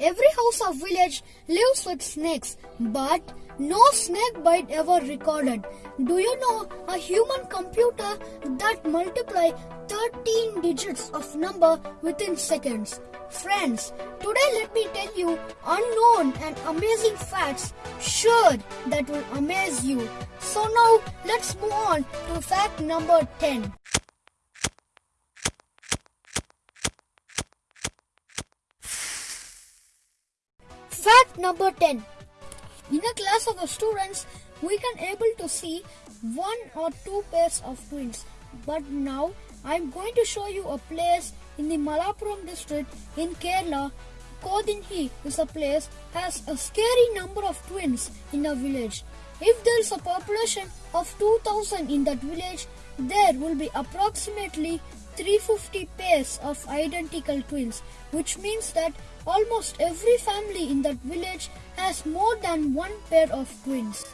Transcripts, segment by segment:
Every house or village lives with snakes, but no snake bite ever recorded. Do you know a human computer that multiply 13 digits of number within seconds? Friends, today let me tell you unknown and amazing facts sure that will amaze you. So now let's move on to fact number 10. Fact number 10. In a class of students, we can able to see one or two pairs of twins. But now I am going to show you a place in the Malappuram district in Kerala. Kodinhi is a place has a scary number of twins in a village. If there is a population of 2000 in that village, there will be approximately 350 pairs of identical twins, which means that almost every family in that village has more than one pair of twins.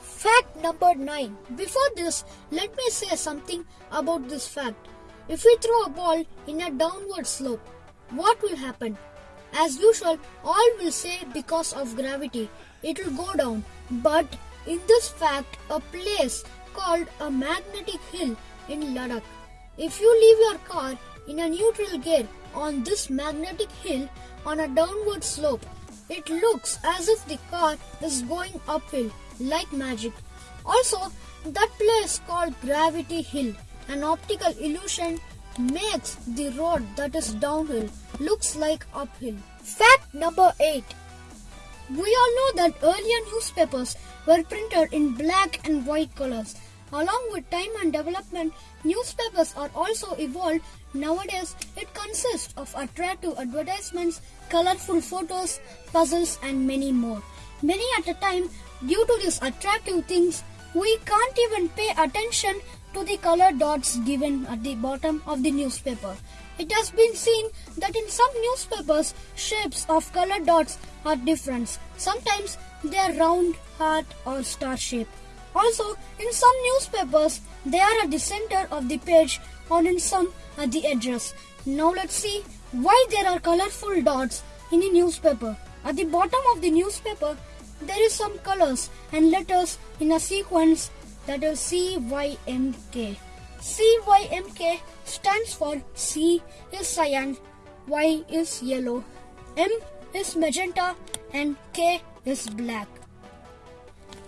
Fact number 9. Before this, let me say something about this fact. If we throw a ball in a downward slope, what will happen? As usual, all will say because of gravity, it will go down. But in this fact, a place called a magnetic hill in Ladakh. If you leave your car in a neutral gear on this magnetic hill on a downward slope, it looks as if the car is going uphill like magic. Also, that place called Gravity Hill, an optical illusion, makes the road that is downhill looks like uphill. Fact number 8. We all know that earlier newspapers were printed in black and white colors. Along with time and development, newspapers are also evolved. Nowadays, it consists of attractive advertisements, colorful photos, puzzles, and many more. Many at a time, due to these attractive things, we can't even pay attention to the color dots given at the bottom of the newspaper. It has been seen that in some newspapers, shapes of color dots are different. Sometimes they are round, heart, or star shape. Also, in some newspapers, they are at the center of the page or in some at the edges. Now let's see why there are colorful dots in the newspaper. At the bottom of the newspaper, there is some colors and letters in a sequence that is CYMK. CYMK stands for C is cyan, Y is yellow, M is magenta and K is black.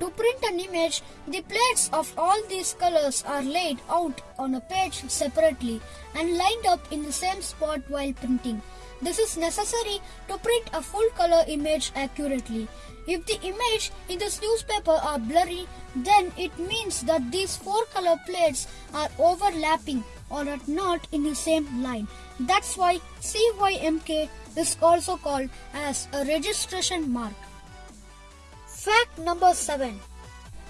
To print an image, the plates of all these colors are laid out on a page separately and lined up in the same spot while printing. This is necessary to print a full color image accurately. If the image in this newspaper are blurry, then it means that these four color plates are overlapping or are not in the same line. That's why CYMK is also called as a registration mark. Fact number 7.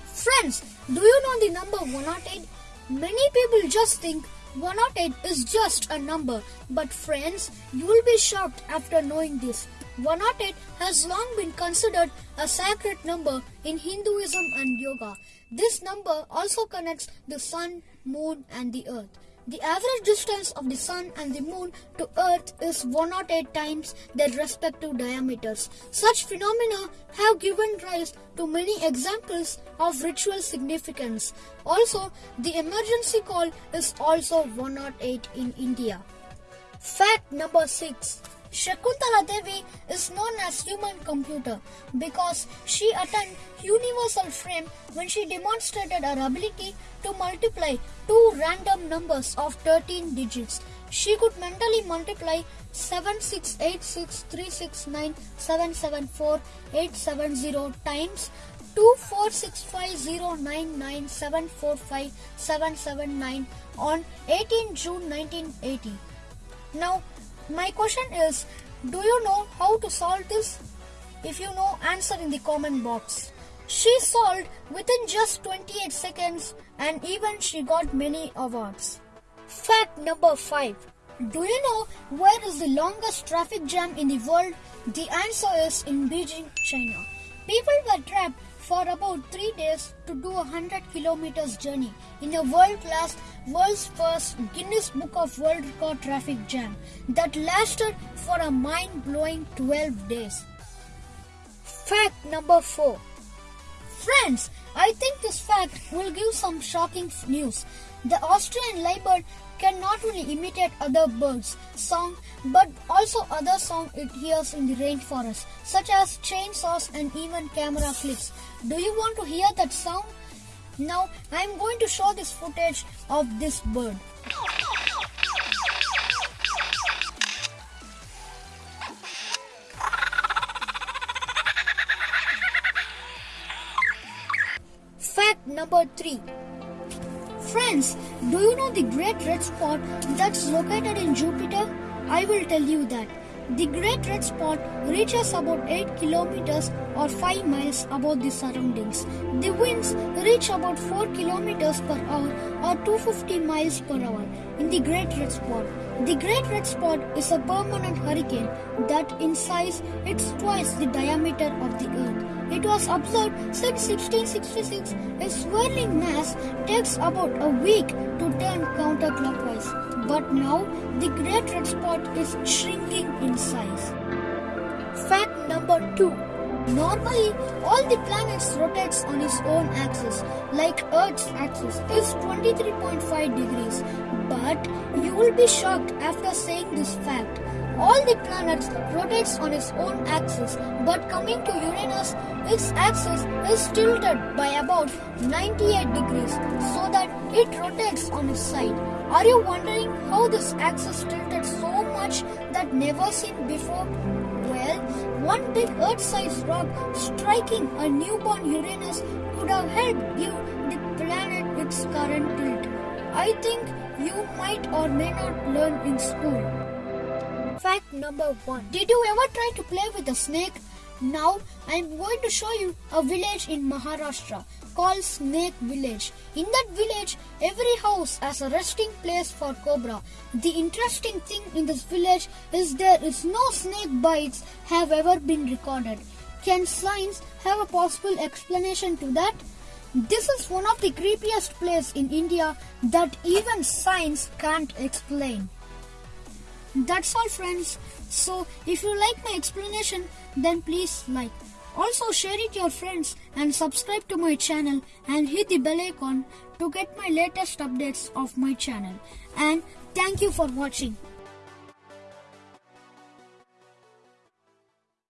Friends, do you know the number 108? Many people just think 108 is just a number, but friends, you will be shocked after knowing this. 108 has long been considered a sacred number in Hinduism and yoga. This number also connects the sun, moon, and the earth. The average distance of the sun and the moon to earth is 108 times their respective diameters. Such phenomena have given rise to many examples of ritual significance. Also, the emergency call is also 108 in India. Fact number 6. Shakuntala Devi is known as human computer because she attained universal frame when she demonstrated her ability to multiply two random numbers of 13 digits. She could mentally multiply 7686369774870 times 2465099745779 on 18 June 1980. Now, my question is, do you know how to solve this? If you know, answer in the comment box. She solved within just 28 seconds and even she got many awards. Fact number 5. Do you know where is the longest traffic jam in the world? The answer is in Beijing, China. People were trapped for about 3 days to do a 100 kilometers journey in a world-class, world's first Guinness Book of World Record traffic jam that lasted for a mind-blowing 12 days. Fact number 4. Friends, I think this fact will give some shocking news. The Australian lyrebird can not only imitate other birds' song but also other song it hears in the rainforest, such as chainsaws and even camera clips. Do you want to hear that sound? Now I am going to show this footage of this bird. Fact number 3 Friends, do you know the Great Red Spot that's located in Jupiter? I will tell you that. The Great Red Spot reaches about 8 kilometers or 5 miles above the surroundings. The winds reach about 4 kilometers per hour or 250 miles per hour in the Great Red Spot. The Great Red Spot is a permanent hurricane that in size it's twice the diameter of the earth. It was observed since 1666. Its swirling mass takes about a week to turn counterclockwise. But now the Great Red Spot is shrinking in size. Fact number 2. Normally, all the planets rotates on its own axis, like Earth's axis is 23.5 degrees. But you will be shocked after saying this fact. All the planets rotates on its own axis, but coming to Uranus, its axis is tilted by about 98 degrees so that it rotates on its side. Are you wondering how this axis tilted so much that never seen before? Well, one big Earth-sized rock striking a newborn Uranus could have helped give the planet its current tilt. I think you might or may not learn in school. Fact number 1. Did you ever try to play with a snake? Now I am going to show you a village in Maharashtra called Snake Village. In that village, every house has a resting place for cobra. The interesting thing in this village is there is no snake bites have ever been recorded. Can science have a possible explanation to that? This is one of the creepiest places in India that even science can't explain. That's all friends. So if you like my explanation then please like. Also share it your friends and subscribe to my channel and hit the bell icon to get my latest updates of my channel. And thank you for watching.